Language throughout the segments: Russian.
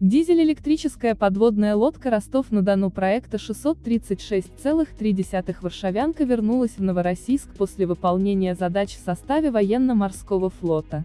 Дизель-электрическая подводная лодка Ростов-на-Дону проекта 636,3 «Варшавянка» вернулась в Новороссийск после выполнения задач в составе военно-морского флота.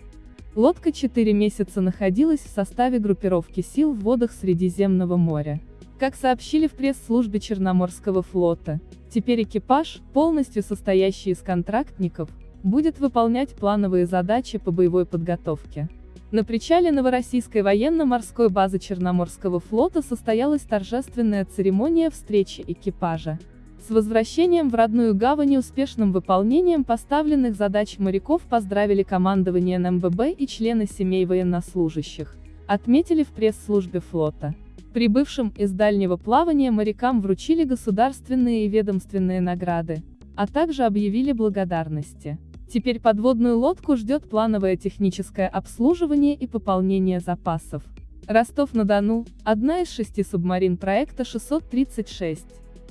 Лодка 4 месяца находилась в составе группировки сил в водах Средиземного моря. Как сообщили в пресс-службе Черноморского флота, теперь экипаж, полностью состоящий из контрактников, будет выполнять плановые задачи по боевой подготовке. На причале Новороссийской военно-морской базы Черноморского флота состоялась торжественная церемония встречи экипажа. С возвращением в родную гавань и успешным выполнением поставленных задач моряков поздравили командование НМББ и члены семей военнослужащих, отметили в пресс-службе флота. Прибывшим из дальнего плавания морякам вручили государственные и ведомственные награды, а также объявили благодарности. Теперь подводную лодку ждет плановое техническое обслуживание и пополнение запасов. Ростов-на-Дону – одна из шести субмарин проекта 636.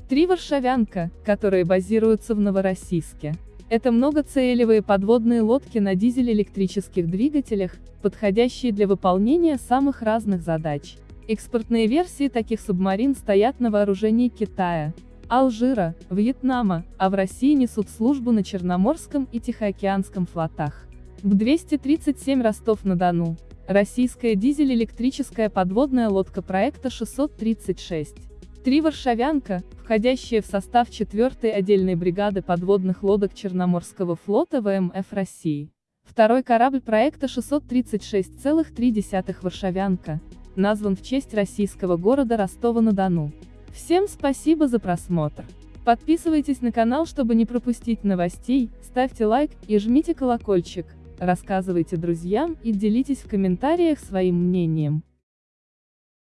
Три «Варшавянка», которые базируются в Новороссийске. Это многоцелевые подводные лодки на дизель-электрических двигателях, подходящие для выполнения самых разных задач. Экспортные версии таких субмарин стоят на вооружении Китая, Алжира, Вьетнама, а в России несут службу на Черноморском и Тихоокеанском флотах. Б-237 Ростов-на-Дону. Российская дизель-электрическая подводная лодка проекта 636. Три «Варшавянка», входящие в состав 4-й отдельной бригады подводных лодок Черноморского флота ВМФ России. Второй корабль проекта 636,3 «Варшавянка», назван в честь российского города Ростова-на-Дону. Всем спасибо за просмотр. Подписывайтесь на канал, чтобы не пропустить новостей, ставьте лайк и жмите колокольчик, рассказывайте друзьям и делитесь в комментариях своим мнением.